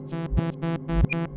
フフフ。